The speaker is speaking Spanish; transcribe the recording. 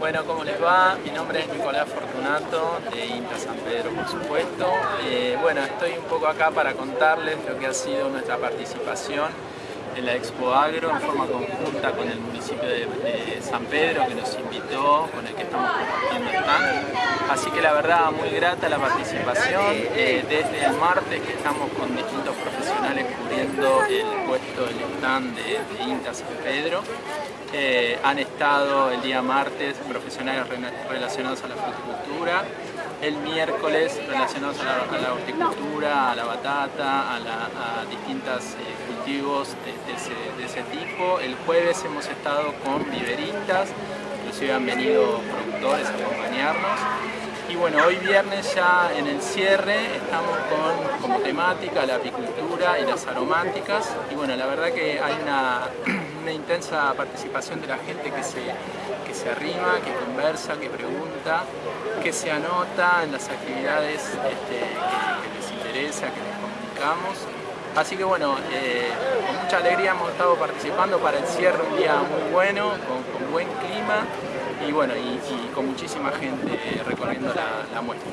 Bueno, ¿cómo les va? Mi nombre es Nicolás Fortunato, de INTA San Pedro, por supuesto. Eh, bueno, estoy un poco acá para contarles lo que ha sido nuestra participación en la Expo Agro en forma conjunta con el municipio de, San Pedro que nos invitó, con el que estamos compartiendo stand. Así la verdad muy grata la participación. Eh, desde el martes que estamos con distintos profesionales cubriendo el puesto del stand de, de INTA San Pedro. Eh, han estado el día martes profesionales relacionados a la fruticultura, el miércoles relacionados a la, horticultura, a la batata, a, distintos eh, cultivos de, ese, tipo. El jueves hemos estado con viveristas, inclusive han venido productores a acompañarnos. Y bueno, hoy viernes ya en el cierre estamos con como temática la apicultura y las aromáticas. Y bueno, la verdad que hay una una intensa participación de la gente que se, que se arrima, que conversa, que pregunta, que se anota en las actividades este, que, les interesa, que les comunicamos. Así que bueno, eh, con mucha alegría hemos estado participando para el cierre, un día muy bueno, con, buen clima y bueno, y, con muchísima gente recorriendo la, la muestra.